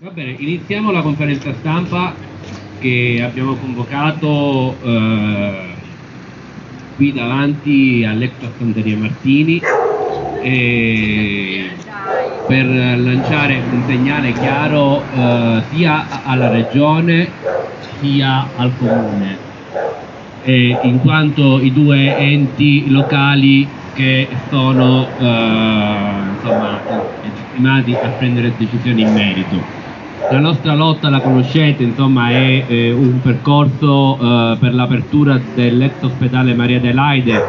Va bene, iniziamo la conferenza stampa che abbiamo convocato eh, qui davanti all'ex Fanteria Martini per lanciare un segnale chiaro eh, sia alla regione sia al comune, in quanto i due enti locali che sono eh, insomma, legittimati a prendere decisioni in merito. La nostra lotta, la conoscete, insomma, è eh, un percorso eh, per l'apertura dell'ex ospedale Maria Adelaide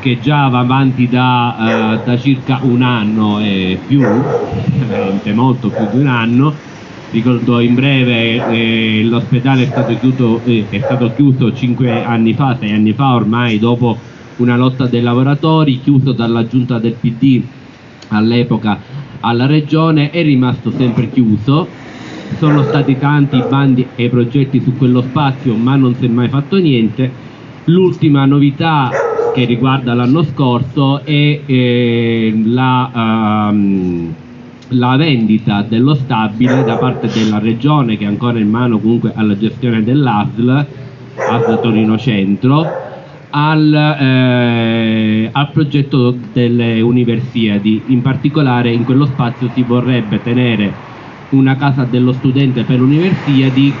che già va avanti da, eh, da circa un anno e più, veramente molto più di un anno. Ricordo in breve eh, l'ospedale è stato chiuso, eh, è stato chiuso cinque anni fa, sei anni fa ormai, dopo una lotta dei lavoratori, chiuso dalla giunta del PD all'epoca alla regione, è rimasto sempre chiuso sono stati tanti i bandi e i progetti su quello spazio ma non si è mai fatto niente. L'ultima novità che riguarda l'anno scorso è eh, la, um, la, vendita dello stabile da parte della regione che è ancora in mano comunque alla gestione dell'ASL ASL Torino Centro al, eh, al progetto delle universiadi. In particolare in quello spazio si vorrebbe tenere una casa dello studente per universiadi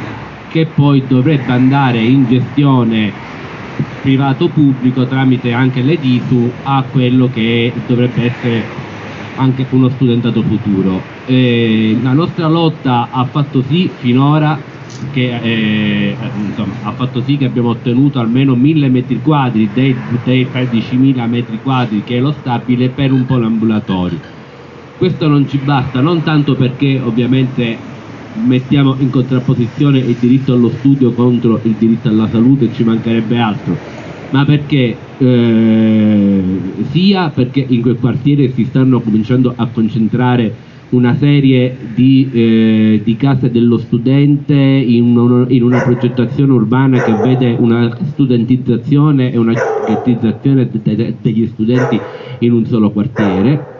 che poi dovrebbe andare in gestione privato-pubblico tramite anche l'editu a quello che dovrebbe essere anche uno studentato futuro. Eh, la nostra lotta ha fatto sì finora che, eh, insomma, ha fatto sì che abbiamo ottenuto almeno 1000 metri quadri dei, dei 13.000 metri quadri che è lo stabile per un poliambulatorio questo non ci basta, non tanto perché ovviamente mettiamo in contrapposizione il diritto allo studio contro il diritto alla salute, ci mancherebbe altro, ma perché eh, sia perché in quel quartiere si stanno cominciando a concentrare una serie di, eh, di case dello studente in, uno, in, una progettazione urbana che vede una studentizzazione e una ghettizzazione degli studenti in un solo quartiere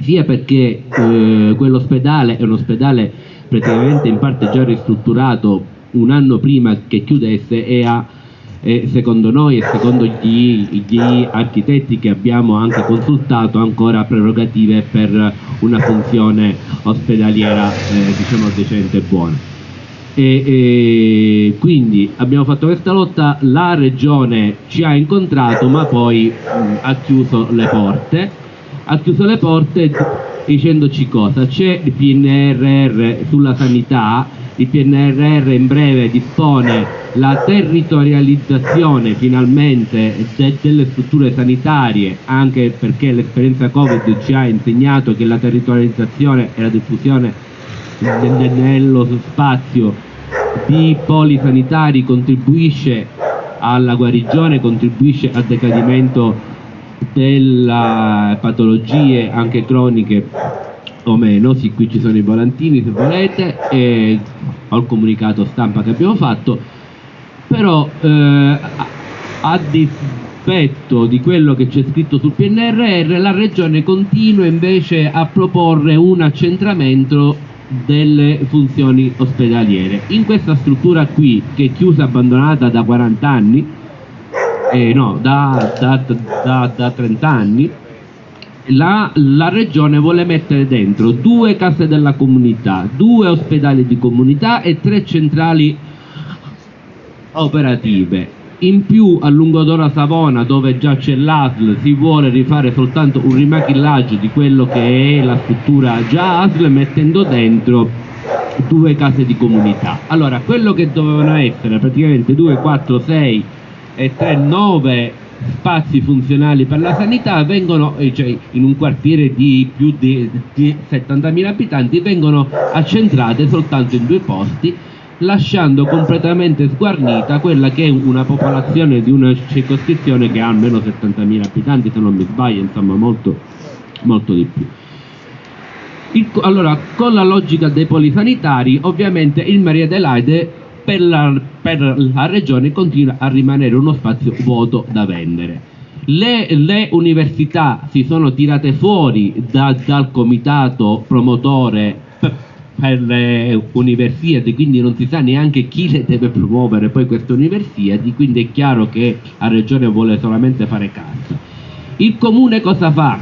sia perché eh, quell'ospedale è un ospedale praticamente in parte già ristrutturato un anno prima che chiudesse e ha e secondo noi e secondo gli, gli, architetti che abbiamo anche consultato ancora prerogative per una funzione ospedaliera eh, diciamo decente e buona. E, e, quindi abbiamo fatto questa lotta, la regione ci ha incontrato ma poi mh, ha chiuso le porte ha chiuso le porte dicendoci cosa? C'è il PNRR sulla sanità, il PNRR in breve dispone la territorializzazione finalmente de delle strutture sanitarie, anche perché l'esperienza Covid ci ha insegnato che la territorializzazione e la diffusione nello spazio di poli sanitari contribuisce alla guarigione, contribuisce al decadimento delle patologie anche croniche o meno, sì qui ci sono i volantini se volete e il comunicato stampa che abbiamo fatto. Però eh, a dispetto di quello che c'è scritto sul PNRR la regione continua invece a proporre un accentramento delle funzioni ospedaliere. In questa struttura qui che è chiusa abbandonata da 40 anni eh, no, da, da, da, da 30 anni, la, la, regione vuole mettere dentro due case della comunità, due ospedali di comunità e tre centrali operative. In più a Lungodora Savona, dove già c'è l'ASL, si vuole rifare soltanto un rimachillaggio di quello che è la struttura già ASL mettendo dentro due case di comunità. Allora, quello che dovevano essere praticamente 2, 4, 6 e 3, 9 spazi funzionali per la sanità vengono, eh, cioè in un quartiere di più di, di 70.000 abitanti, vengono accentrate soltanto in due posti, lasciando completamente sguarnita quella che è una popolazione di una circoscrizione che ha almeno 70.000 abitanti, se non mi sbaglio, insomma molto, molto di più. Il, allora, con la logica dei polisanitari, ovviamente il Maria Adelaide per la, per la regione continua a rimanere uno spazio vuoto da vendere. Le, le, università si sono tirate fuori da, dal comitato promotore per le universiadi, quindi non si sa neanche chi le deve promuovere poi queste universiadi, quindi è chiaro che la regione vuole solamente fare cassa. Il comune cosa fa?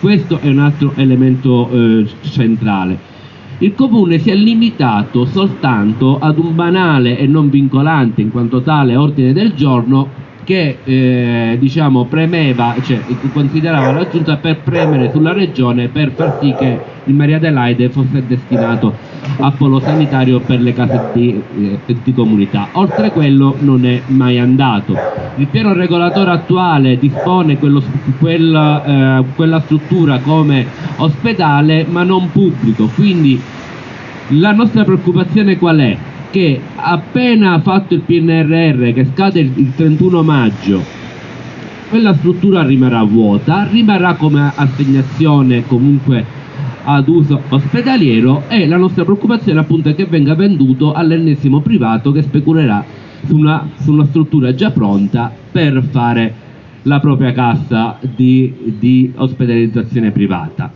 Questo è un altro elemento eh, centrale. Il comune si è limitato soltanto ad un banale e non vincolante in quanto tale ordine del giorno che eh, diciamo, premeva, cioè, considerava la giunta per premere sulla regione per far sì che il Maria Adelaide fosse destinato a polo sanitario per le case di, eh, di comunità. Oltre quello non è mai andato. Il piano regolatore attuale dispone quello, quella, eh, quella struttura come ospedale ma non pubblico, quindi la nostra preoccupazione qual è? che appena fatto il PNRR che scade il 31 maggio quella struttura rimarrà vuota, rimarrà come assegnazione comunque ad uso ospedaliero e la nostra preoccupazione appunto è che venga venduto all'ennesimo privato che speculerà su una, su una struttura già pronta per fare la propria cassa di, di ospedalizzazione privata.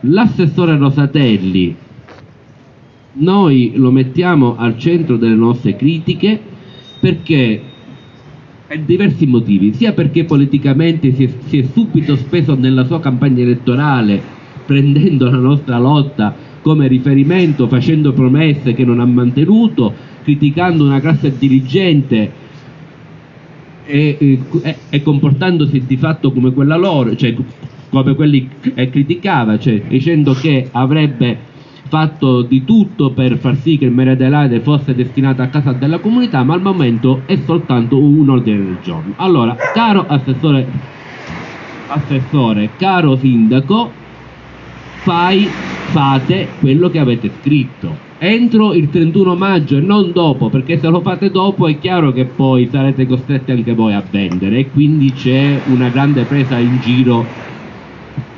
L'assessore Rosatelli noi lo mettiamo al centro delle nostre critiche perché per diversi motivi, sia perché politicamente si è, si è, subito speso nella sua campagna elettorale prendendo la nostra lotta come riferimento, facendo promesse che non ha mantenuto, criticando una classe dirigente e, e, e comportandosi di fatto come quella loro, cioè come quelli che criticava, cioè dicendo che avrebbe fatto di tutto per far sì che Mare Adelaide fosse destinato a casa della comunità, ma al momento è soltanto un ordine del giorno. Allora, caro assessore, assessore caro sindaco, fai, fate quello che avete scritto. Entro il 31 maggio e non dopo, perché se lo fate dopo è chiaro che poi sarete costretti anche voi a vendere e quindi c'è una grande presa in giro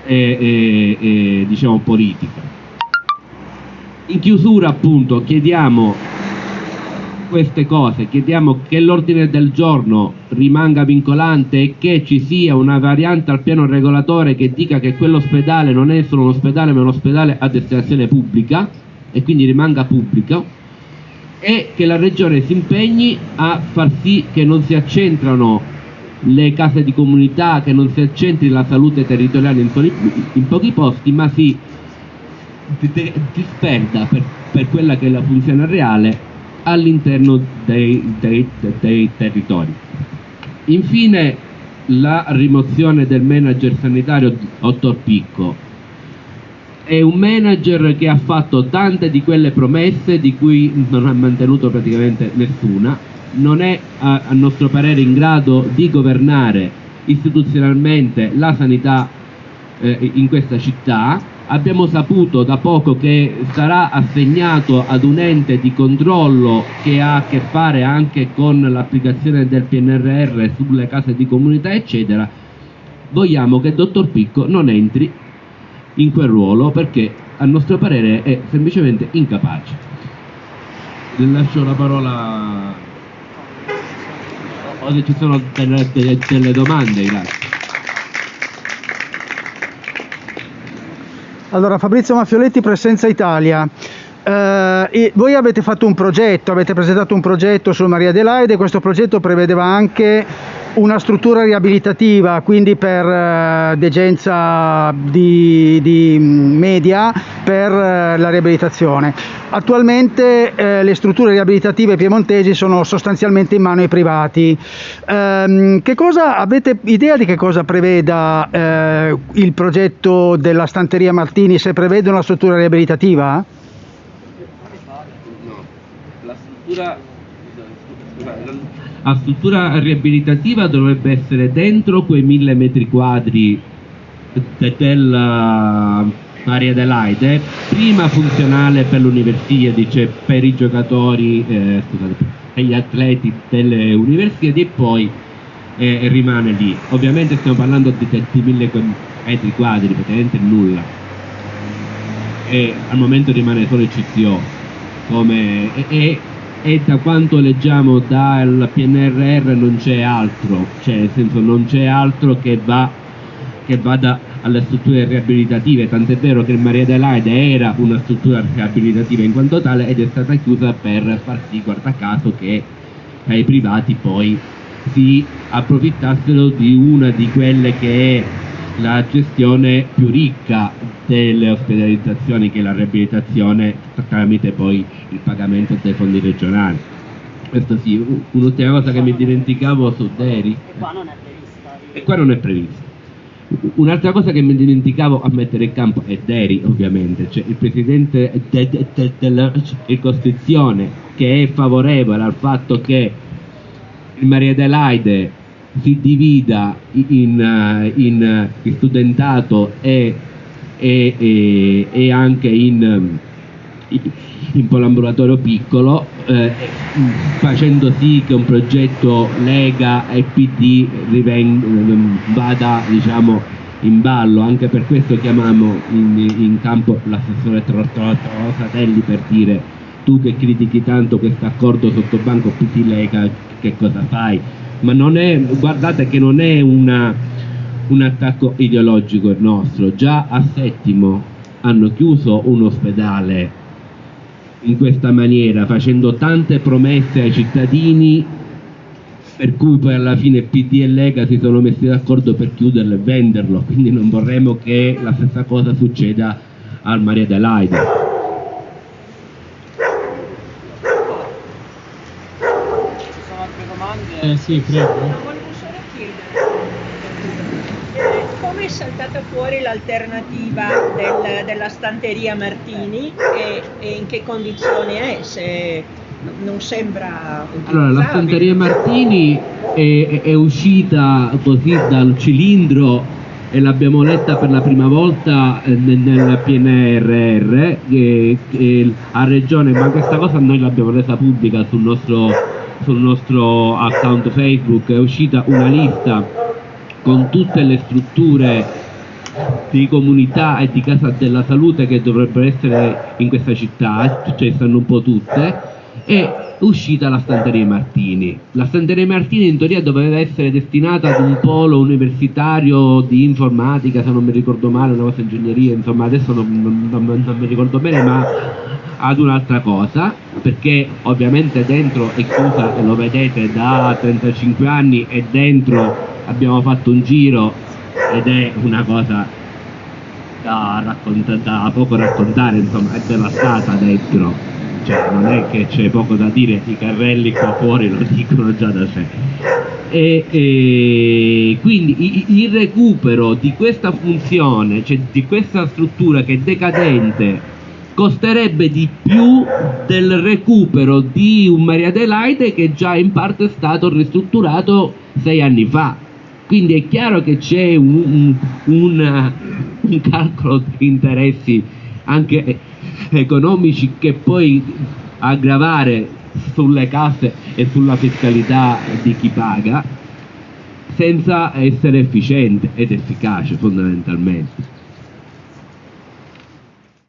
eh, eh, eh, diciamo politica in chiusura appunto chiediamo queste cose, chiediamo che l'ordine del giorno rimanga vincolante e che ci sia una variante al piano regolatore che dica che quell'ospedale non è solo un ospedale ma un ospedale a destinazione pubblica e quindi rimanga pubblico e che la regione si impegni a far sì che non si accentrano le case di comunità, che non si accentri la salute territoriale in, in pochi posti ma si disperda per, per, quella che è la funzione reale all'interno dei, dei, dei territori. Infine la rimozione del manager sanitario Ottor Picco. È un manager che ha fatto tante di quelle promesse di cui non ha mantenuto praticamente nessuna, non è a, a nostro parere in grado di governare istituzionalmente la sanità eh, in questa città abbiamo saputo da poco che sarà assegnato ad un ente di controllo che ha a che fare anche con l'applicazione del PNRR sulle case di comunità eccetera. Vogliamo che il dottor Picco non entri in quel ruolo perché a nostro parere è semplicemente incapace. Le lascio la parola. O se ci sono delle, delle, domande grazie Allora, Fabrizio Maffioletti, Presenza Italia. Eh, voi avete fatto un progetto, avete presentato un progetto su Maria Adelaide, questo progetto prevedeva anche una struttura riabilitativa, quindi per eh, degenza di, di, media per eh, la riabilitazione. Attualmente eh, le strutture riabilitative piemontesi sono sostanzialmente in mano ai privati. Ehm, cosa, avete idea di che cosa preveda eh, il progetto della stanteria Martini se prevede una struttura riabilitativa? No, la struttura a struttura riabilitativa dovrebbe essere dentro quei mille metri quadri della Maria Adelaide, prima funzionale per l'Universiadi, cioè per i giocatori, eh, scusate, per gli atleti delle Universiadi e poi eh, rimane lì. Ovviamente stiamo parlando di, di mille metri quadri, praticamente nulla. E al momento rimane solo il CTO. Come, e, e e da quanto leggiamo dal PNRR non c'è altro, cioè nel senso non c'è altro che, va, che vada alle strutture riabilitative, tant'è vero che Maria Adelaide era una struttura riabilitativa in quanto tale ed è stata chiusa per far sì, guarda caso, che ai privati poi si approfittassero di una di quelle che è la gestione più ricca delle ospedalizzazioni che è la riabilitazione tramite poi il pagamento dei fondi regionali. Questo sì, un'ultima cosa che mi dimenticavo su Deri. E qua non è prevista. E qua non è previsto. Un'altra cosa che mi dimenticavo a mettere in campo è Deri, ovviamente, cioè il presidente de, de, de, della circoscrizione che è favorevole al fatto che il Maria Adelaide si divida in, eh, in, in studentato e, e, e, e anche in, in polambulatorio piccolo, eh, facendo sì che un progetto Lega e PD vada diciamo, in ballo, anche per questo chiamiamo in, in campo l'assessore Rosatelli per dire tu che critichi tanto questo accordo sotto banco PD Lega che cosa fai? Ma non è, guardate che non è una, un attacco ideologico il nostro, già a Settimo hanno chiuso un ospedale in questa maniera, facendo tante promesse ai cittadini per cui poi alla fine PD e Lega si sono messi d'accordo per chiuderlo e venderlo, quindi non vorremmo che la stessa cosa succeda al Maria Adelaide. Ci sono altre domande? Eh sì, prego. Volevo solo chiedere eh, come è saltata fuori l'alternativa del- della stanteria Martini e, e in che condizioni è, se non sembra Allora, la. Stanteria Martini è, è- uscita così dal cilindro e l'abbiamo letta per la prima volta eh, nel, nel PNRR che, che a Regione, ma questa cosa noi l'abbiamo resa pubblica sul nostro, sul nostro account Facebook, è uscita una lista con tutte le strutture di comunità e di casa della salute che dovrebbero essere in questa città, cioè stanno un po' tutte, è uscita la Stanteria Martini. La Stanteria Martini in teoria doveva essere destinata ad un polo universitario di informatica, se non mi ricordo male, una cosa ingegneria, insomma adesso non, non- non- non mi ricordo bene, ma ad un'altra cosa, perché ovviamente dentro è chiusa, lo vedete, da 35 anni e dentro abbiamo fatto un giro ed è una cosa da, da poco raccontare, insomma, è devastata dentro. Cioè, non è che c'è poco da dire, i carrelli qua fuori lo dicono già da sé. E, e quindi il recupero di questa funzione, cioè di questa struttura che è decadente, costerebbe di più del recupero di un Maria Adelaide che già in parte è stato ristrutturato sei anni fa. Quindi è chiaro che c'è un, un- un- un calcolo di interessi anche economici che poi aggravare sulle casse e sulla fiscalità di chi paga senza essere efficiente ed efficace fondamentalmente.